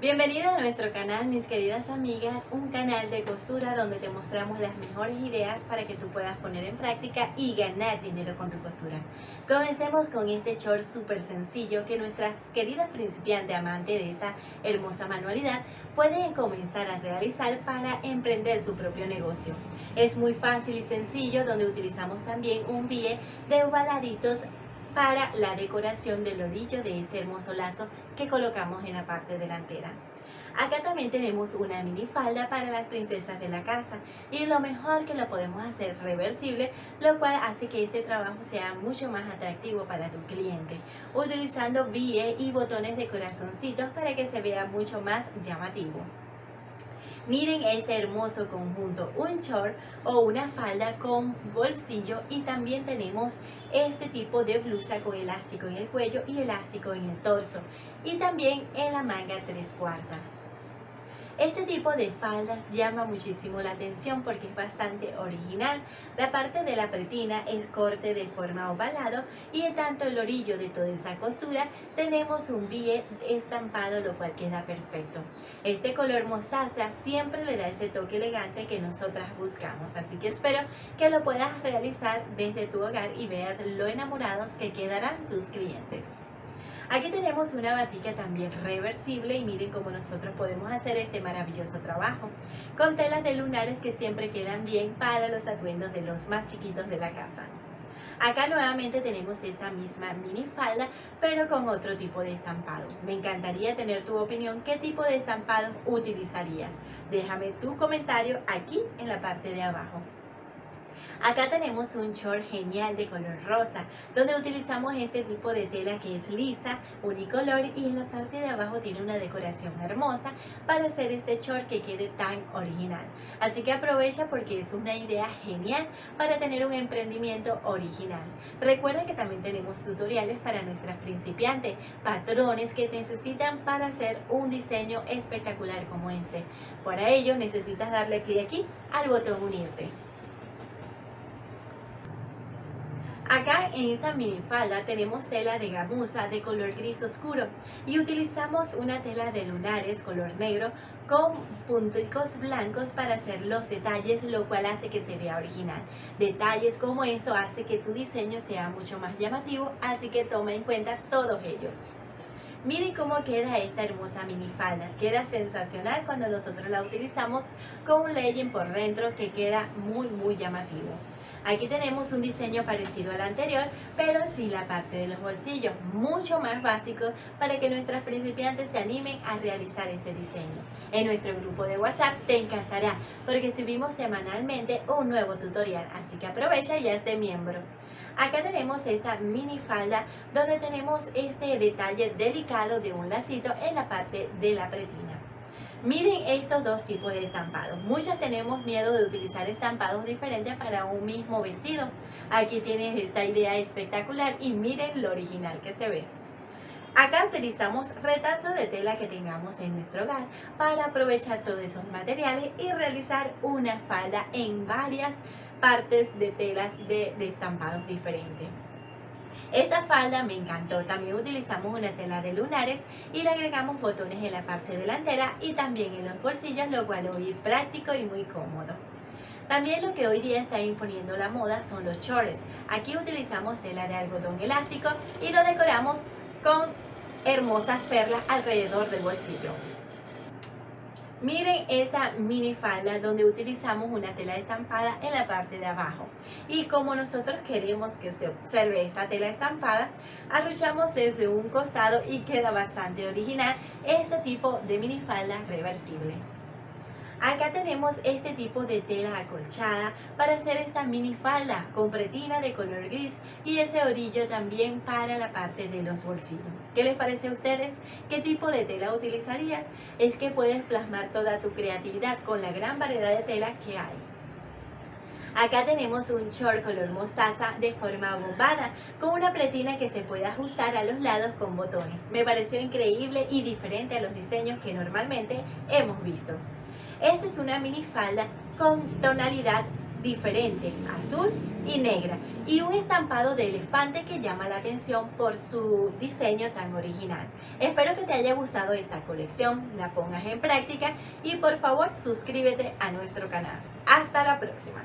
Bienvenida a nuestro canal, mis queridas amigas, un canal de costura donde te mostramos las mejores ideas para que tú puedas poner en práctica y ganar dinero con tu costura. Comencemos con este short súper sencillo que nuestra querida principiante amante de esta hermosa manualidad puede comenzar a realizar para emprender su propio negocio. Es muy fácil y sencillo donde utilizamos también un billete de ovaladitos para la decoración del orillo de este hermoso lazo que colocamos en la parte delantera. Acá también tenemos una mini falda para las princesas de la casa y lo mejor que lo podemos hacer reversible, lo cual hace que este trabajo sea mucho más atractivo para tu cliente, utilizando BIE y botones de corazoncitos para que se vea mucho más llamativo. Miren este hermoso conjunto, un short o una falda con bolsillo y también tenemos este tipo de blusa con elástico en el cuello y elástico en el torso y también en la manga tres cuartas. Este tipo de faldas llama muchísimo la atención porque es bastante original. La parte de la pretina es corte de forma ovalado y en tanto el orillo de toda esa costura tenemos un bie estampado lo cual queda perfecto. Este color mostaza siempre le da ese toque elegante que nosotras buscamos, así que espero que lo puedas realizar desde tu hogar y veas lo enamorados que quedarán tus clientes. Aquí tenemos una batica también reversible y miren cómo nosotros podemos hacer este maravilloso trabajo con telas de lunares que siempre quedan bien para los atuendos de los más chiquitos de la casa. Acá nuevamente tenemos esta misma mini falda, pero con otro tipo de estampado. Me encantaría tener tu opinión, ¿qué tipo de estampado utilizarías? Déjame tu comentario aquí en la parte de abajo. Acá tenemos un short genial de color rosa, donde utilizamos este tipo de tela que es lisa, unicolor y en la parte de abajo tiene una decoración hermosa para hacer este short que quede tan original. Así que aprovecha porque es una idea genial para tener un emprendimiento original. Recuerda que también tenemos tutoriales para nuestras principiantes, patrones que necesitan para hacer un diseño espectacular como este. Para ello necesitas darle clic aquí al botón unirte. Acá en esta minifalda tenemos tela de gamuza de color gris oscuro y utilizamos una tela de lunares color negro con punticos blancos para hacer los detalles, lo cual hace que se vea original. Detalles como esto hace que tu diseño sea mucho más llamativo, así que toma en cuenta todos ellos. Miren cómo queda esta hermosa minifalda. Queda sensacional cuando nosotros la utilizamos con un legging por dentro que queda muy muy llamativo. Aquí tenemos un diseño parecido al anterior, pero sin la parte de los bolsillos, mucho más básico para que nuestras principiantes se animen a realizar este diseño. En nuestro grupo de WhatsApp te encantará, porque subimos semanalmente un nuevo tutorial, así que aprovecha y hazte miembro. Acá tenemos esta mini falda donde tenemos este detalle delicado de un lacito en la parte de la pretina. Miren estos dos tipos de estampados. Muchas tenemos miedo de utilizar estampados diferentes para un mismo vestido. Aquí tienes esta idea espectacular y miren lo original que se ve. Acá utilizamos retazos de tela que tengamos en nuestro hogar para aprovechar todos esos materiales y realizar una falda en varias partes de telas de, de estampados diferentes. Esta falda me encantó, también utilizamos una tela de lunares y le agregamos botones en la parte delantera y también en los bolsillos, lo cual muy práctico y muy cómodo. También lo que hoy día está imponiendo la moda son los shorts. Aquí utilizamos tela de algodón elástico y lo decoramos con hermosas perlas alrededor del bolsillo. Miren esta mini falda donde utilizamos una tela estampada en la parte de abajo. Y como nosotros queremos que se observe esta tela estampada, arruchamos desde un costado y queda bastante original este tipo de mini falda reversible. Acá tenemos este tipo de tela acolchada para hacer esta mini falda con pretina de color gris y ese orillo también para la parte de los bolsillos. ¿Qué les parece a ustedes? ¿Qué tipo de tela utilizarías? Es que puedes plasmar toda tu creatividad con la gran variedad de tela que hay. Acá tenemos un short color mostaza de forma bombada con una pretina que se puede ajustar a los lados con botones. Me pareció increíble y diferente a los diseños que normalmente hemos visto. Esta es una mini falda con tonalidad diferente, azul y negra y un estampado de elefante que llama la atención por su diseño tan original. Espero que te haya gustado esta colección, la pongas en práctica y por favor suscríbete a nuestro canal. Hasta la próxima.